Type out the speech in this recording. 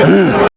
Yeah.